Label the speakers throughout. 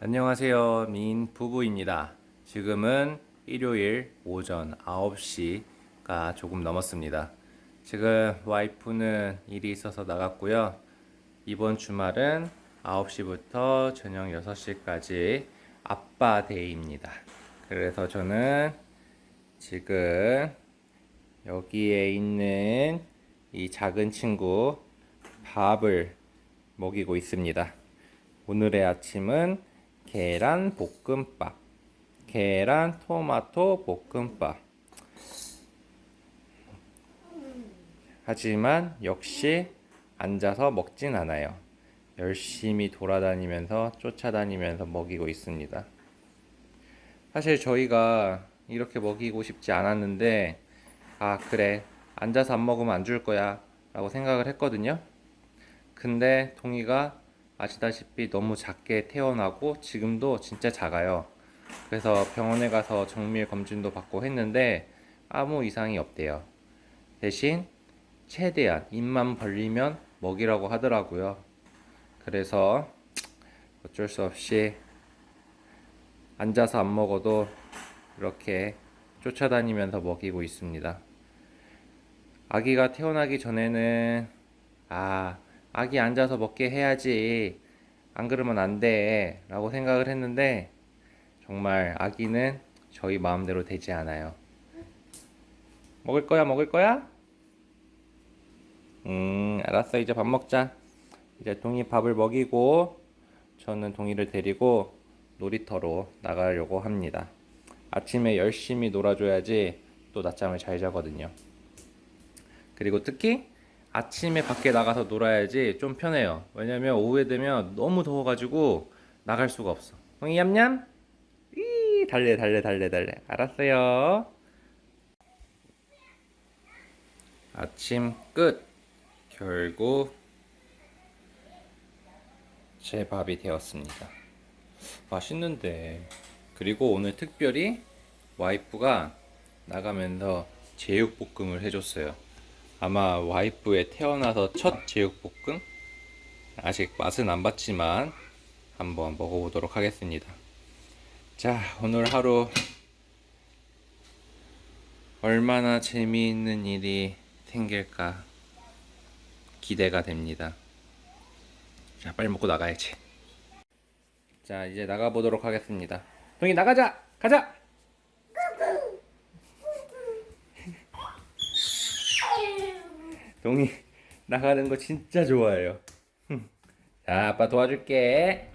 Speaker 1: 안녕하세요. 민 부부입니다. 지금은 일요일 오전 9시가 조금 넘었습니다. 지금 와이프는 일이 있어서 나갔고요. 이번 주말은 9시부터 저녁 6시까지 아빠 day입니다. 그래서 저는 지금 여기에 있는 이 작은 친구 밥을 먹이고 있습니다. 오늘의 아침은 계란 볶음밥, 계란 토마토 볶음밥. 하지만 역시 앉아서 먹진 않아요. 열심히 돌아다니면서 쫓아다니면서 먹이고 있습니다. 사실 저희가 이렇게 먹이고 싶지 않았는데, 아, 그래. 앉아서 안 먹으면 안 줄 거야. 라고 생각을 했거든요. 근데 동이가 아시다시피 너무 작게 태어나고 지금도 진짜 작아요. 그래서 병원에 가서 정밀 검진도 받고 했는데 아무 이상이 없대요. 대신 최대한 입만 벌리면 먹이라고 하더라고요. 그래서 어쩔 수 없이 앉아서 안 먹어도 이렇게 쫓아다니면서 먹이고 있습니다. 아기가 태어나기 전에는 아 아기 앉아서 먹게 해야지 안 그러면 안 돼 라고 생각을 했는데 정말 아기는 저희 마음대로 되지 않아요 먹을 거야 먹을 거야? 음 알았어 이제 밥 먹자 이제 동이 밥을 먹이고 저는 동이를 데리고 놀이터로 나가려고 합니다. 아침에 열심히 놀아줘야지 또 낮잠을 잘 자거든요. 그리고 특히 아침에 밖에 나가서 놀아야지 좀 편해요. 왜냐면 오후에 되면 너무 더워가지고 나갈 수가 없어. 동이 얌얌? 이 달래 달래 달래 달래. 알았어요. 아침 끝. 결국 제 밥이 되었습니다. 맛있는데. 그리고 오늘 특별히 와이프가 나가면서 제육볶음을 해줬어요. 아마 와이프의 태어나서 첫 제육볶음? 아직 맛은 안 봤지만 한번 먹어보도록 하겠습니다. 자 오늘 하루 얼마나 재미있는 일이 생길까 기대가 됩니다 자 빨리 먹고 나가야지. 자 이제 나가보도록 하겠습니다. 동이 나가자! 가자! 동이 나가는 거 진짜 좋아해요. 자 아빠 도와줄게.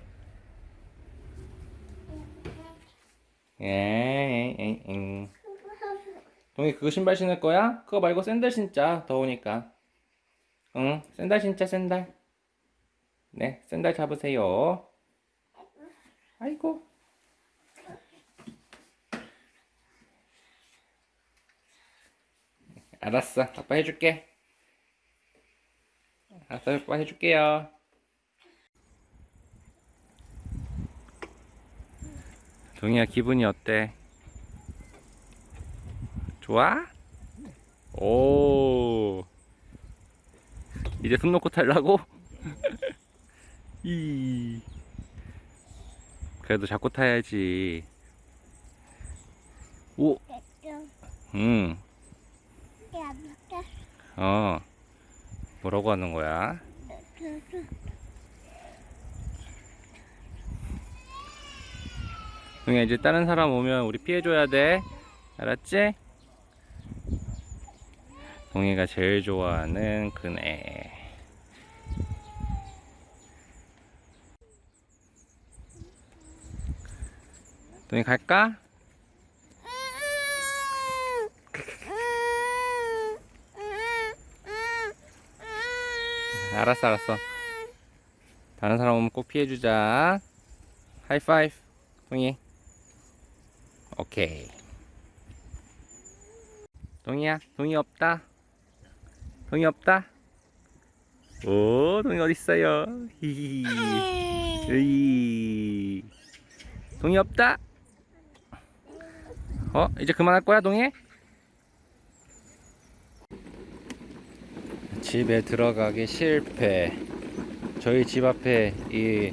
Speaker 1: 에잉 동이 그거 신발 신을 거야? 그거 말고 샌들 신자 더우니까. 응? 샌들 신자 샌들 네 샌들 잡으세요 아이고 알았어 아빠 해줄게 알았어 아빠 해줄게요 동이야 기분이 어때? 좋아? 오 이제 손 놓고 탈라고? 이 그래도 잡고 타야지 오 응. 어 뭐라고 하는 거야? 동이야 이제 다른 사람 오면 우리 피해줘야 돼 알았지? 동이가 제일 좋아하는 그네 동이 갈까? 알았어 알았어. 다른 사람 오면 꼭 피해주자. 하이파이브 동이. 오케이. 동이야 동이 없다. 동이 없다. 오 동이 어딨어요? 히히 으이. 동이 없다 어? 이제 그만할 거야 동해? 집에 들어가기 실패 저희 집 앞에 이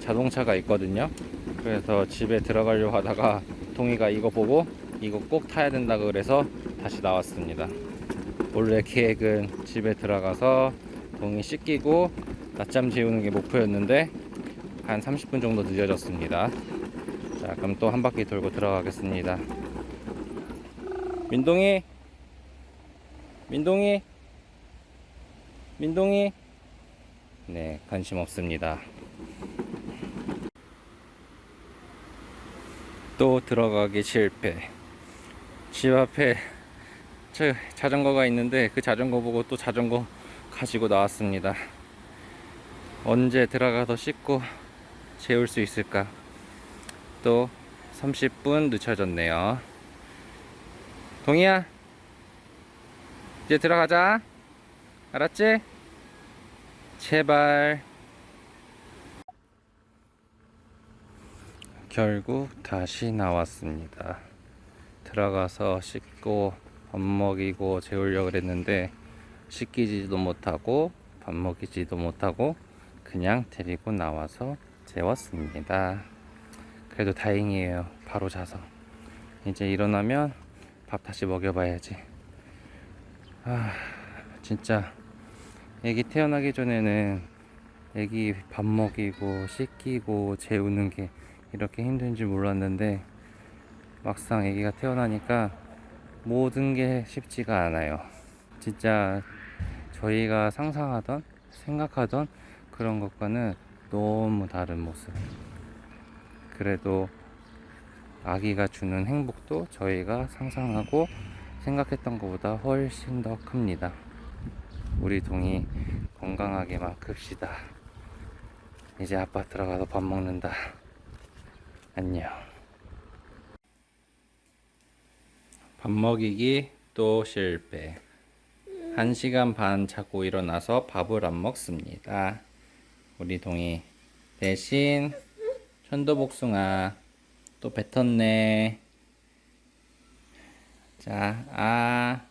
Speaker 1: 자동차가 있거든요 그래서 집에 들어가려고 하다가 동이가 이거 보고 이거 꼭 타야 된다 그래서 다시 나왔습니다 원래 계획은 집에 들어가서 동이 씻기고 낮잠 재우는 게 목표였는데 한 30분 정도 늦어졌습니다 자 그럼 또 한 바퀴 돌고 들어가겠습니다 민동이. 민동이. 민동이. 네 관심 없습니다. 또 들어가기 실패. 집 앞에 저 자전거가 있는데 그 자전거 보고 또 자전거 가지고 나왔습니다. 언제 들어가서 씻고 재울 수 있을까? 또 30분 늦춰졌네요 동이야 이제 들어가자. 알았지? 제발. 결국 다시 나왔습니다. 들어가서 씻고 밥 먹이고 재우려고 그랬는데 씻기지도 못하고 밥 먹이지도 못하고 그냥 데리고 나와서 재웠습니다. 그래도 다행이에요. 바로 자서. 이제 일어나면 밥 다시 먹여봐야지. 아 진짜. 애기 태어나기 전에는 애기 밥 먹이고 씻기고 재우는 게 이렇게 힘든 줄 몰랐는데 막상 애기가 태어나니까 모든 게 쉽지가 않아요. 진짜 저희가 상상하던 생각하던 그런 것과는 너무 다른 모습. 그래도 아기가 주는 행복도 저희가 상상하고 생각했던 것보다 훨씬 더 큽니다. 우리 동이 건강하게만 큽시다. 이제 아빠 들어가서 밥 먹는다. 안녕. 밥 먹이기 또 실패. 한 시간 반 자고 일어나서 밥을 안 먹습니다. 우리 동이 대신 천도복숭아 또 뱉었네. 자, 아,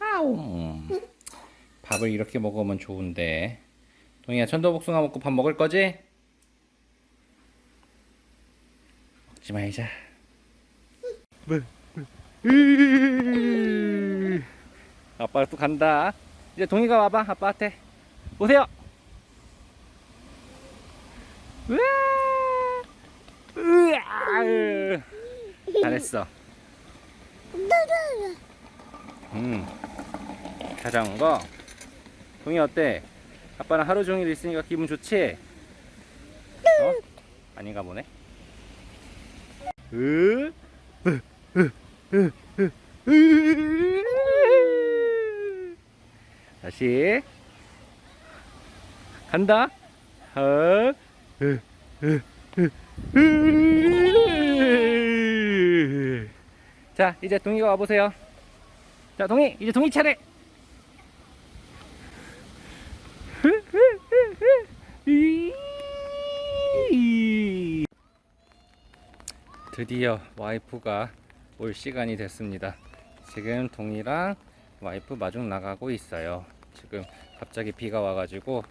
Speaker 1: 아우. 밥을 이렇게 먹으면 좋은데. 동이야, 천도복숭아 먹고 밥 먹을 거지? 먹지 말자. 아빠 또 간다. 이제 동이가 와봐, 아빠한테. 오세요. 으아! 으아! 잘했어. 음. 자전거. 동이 어때? 아빠랑 하루 종일 있으니까 기분 좋지? 어? 아닌가 보네. 으? 다시 간다. 어? 자, 이제 동이가 와보세요. 자, 동이, 이제 동이 차례. 드디어 와이프가 올 시간이 됐습니다. 지금 동이랑 와이프 마중 나가고 있어요. 지금 갑자기 비가 와가지고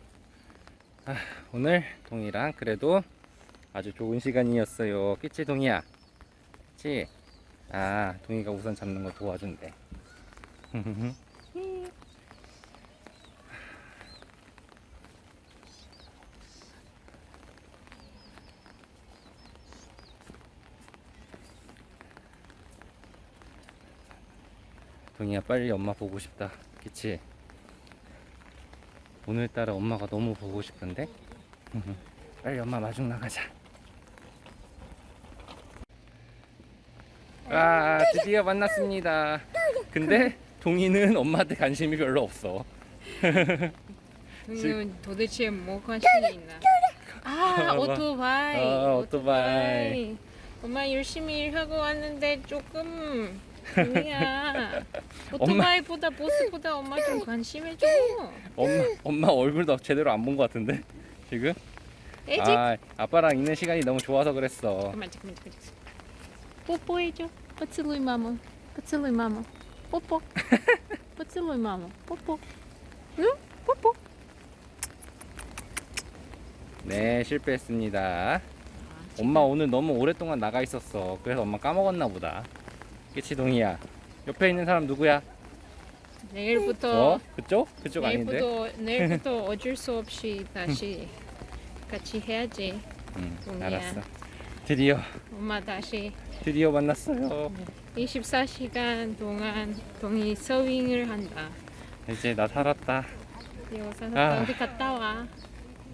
Speaker 1: 아, 오늘 동이랑 그래도 아주 좋은 시간이었어요. 그치 동이야? 그치? 아 동이가 우산 잡는 거 도와준대. 동이야 빨리 엄마 보고 싶다. 그치? 오늘따라 엄마가 너무 보고 싶은데? 빨리 엄마 마중 나가자. 아, 드디어 만났습니다. 근데 동이는 엄마한테 관심이 별로 없어.
Speaker 2: 동료는 도대체 뭐 관심이 있나? 아. 오토바이.
Speaker 1: 어, 오토바이.
Speaker 2: 엄마 열심히 일하고 왔는데 조금 동이야. 오토바이보다 보스보다 엄마 좀 관심해줘.
Speaker 1: 엄마 엄마 얼굴도 제대로 안 본 것 같은데 지금? 아 아빠랑 있는 시간이 너무 좋아서 그랬어.
Speaker 2: 잠깐만 잠깐만 잠깐만. 뽀뽀해줘. поцелуй маму. поцелуй маму. 뽀뽀. поцелуй маму. 뽀뽀. 응? 뽀뽀.
Speaker 1: 네, 실패했습니다. 엄마 오늘 너무 오랫동안 나가 있었어. 그래서 엄마 까먹었나 보다. 그치, 동이야? 옆에 있는 사람 누구야?
Speaker 2: 내일부터
Speaker 1: 어? 그쪽? 그쪽 아닌데?
Speaker 2: 내일부터 내일부터 어쩔 수 없이 다시 같이 해야지.
Speaker 1: 응,
Speaker 2: 동이야.
Speaker 1: 알았어. 드디어,
Speaker 2: 엄마 다시
Speaker 1: 드디어 만났어요.
Speaker 2: 24시간 동안 동이 서윙을 한다.
Speaker 1: 이제 나 살았다.
Speaker 2: 여기서
Speaker 1: 아.
Speaker 2: 어디 갔다 와.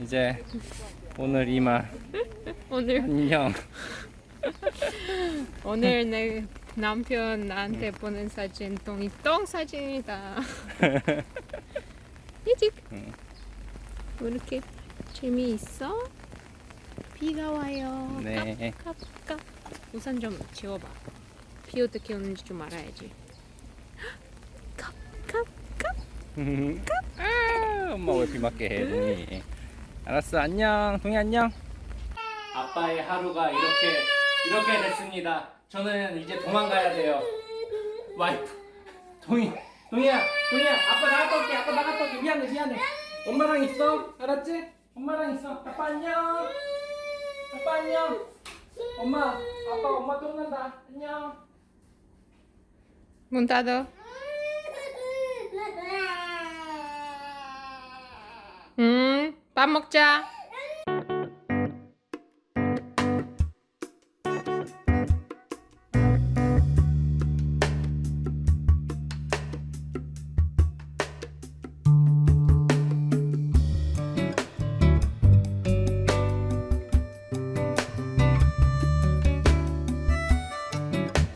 Speaker 1: 이제 오늘 이만
Speaker 2: 오늘
Speaker 1: 안녕.
Speaker 2: 오늘 내 남편 나한테 보낸 사진 동이 똥 사진이다. 이직.
Speaker 1: 응.
Speaker 2: 왜 이렇게 재미있어? 비가 와요.
Speaker 1: 네.
Speaker 2: 깝깝. 우산 좀 지워봐. 비 어떻게 오는지 좀 알아야지. 깝깝.
Speaker 1: 아, 엄마 왜 비 맞게 해, 동이? 알았어, 안녕, 동이 안녕. 아빠의 하루가 이렇게 이렇게 됐습니다. 저는 이제 도망가야 돼요. 와이프, 동이, 동이야, 동이야, 아빠 나갔다 올게, 아빠 나갔다 올게. 미안해, 미안해. 엄마랑 있어, 알았지? 엄마랑 있어. 아빠 안녕. 아빠 안녕. 엄마, 아빠 엄마 또 온다. 안녕.
Speaker 2: 문 닫아. 음, 밥 먹자.